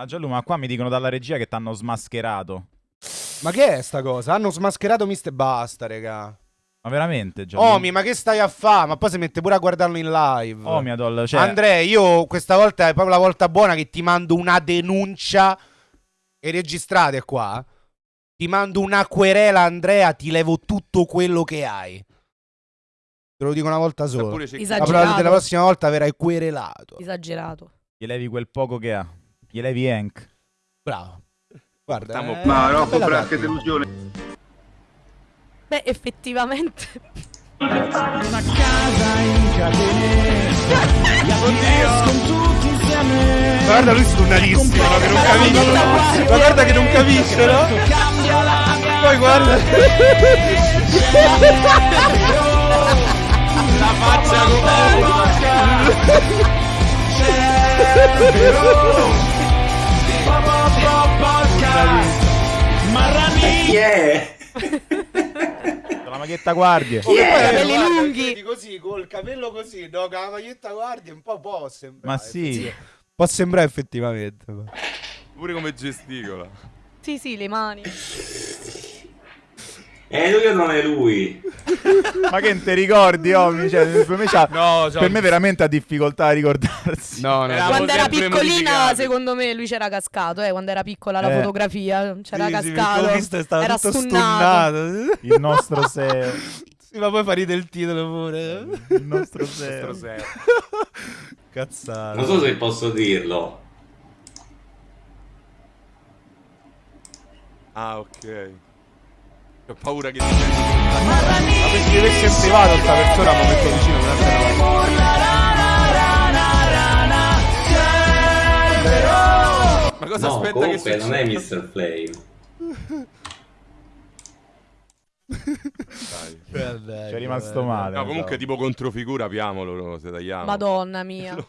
Ah ma qua mi dicono dalla regia che t'hanno smascherato. Ma che è sta cosa? Hanno smascherato Mr. Basta, raga. Ma veramente, Gianlu? Omi, ma che stai a fare? Ma poi si mette pure a guardarlo in live. Oh mia doll, cioè... Andrea, io questa volta è proprio la volta buona che ti mando una denuncia. E registrate qua. Ti mando una querela, Andrea, ti levo tutto quello che hai. Te lo dico una volta sola. Esagerato. la prossima volta verrai querelato. Esagerato. Gli levi quel poco che ha. Gli levi Hank. Bravo. Guarda, Portiamo- eh, Ma una Rocco Fra, che delusione. Beh, effettivamente. Guarda lui stunnatissimo, no? Che non capisce. Ma guarda che non capisce, no? Poi guarda. La faccia con Chi è? La maglietta guardie. Oh, che poi, capelli guarda, lunghi. Così, col capello così, no? Con la maglietta guardia, un po' può sembrare. Ma sì. Può sembrare effettivamente. ma- Pure come gesticola. Sì, sì, le mani. È lui o non è lui? Ma che non ti ricordi, Omi? Cioè, per me, c'ha- No, cioè- per me veramente ha difficoltà a ricordarsi. No, no. Era- Quando era piccolina, modificati. secondo me, lui c'era cascato, eh, quando era piccola la Eh. fotografia, c'era Sì, sì, cascato. stava era tutto stunnato. stunnato. Il nostro SEO. Sì, ma poi fa ridere il titolo pure. Il nostro SEO. Cazzata. Non so se posso dirlo. Ah, ok. Ho paura che ti Ma se ci avessi in privato sta persona, mi metto vicino. Ma cosa No, aspetta che comunque succeda? non è Mr. Flame. Dai. Ci è rimasto male. No, comunque tipo controfigura, apiamolo se tagliamo. Madonna mia.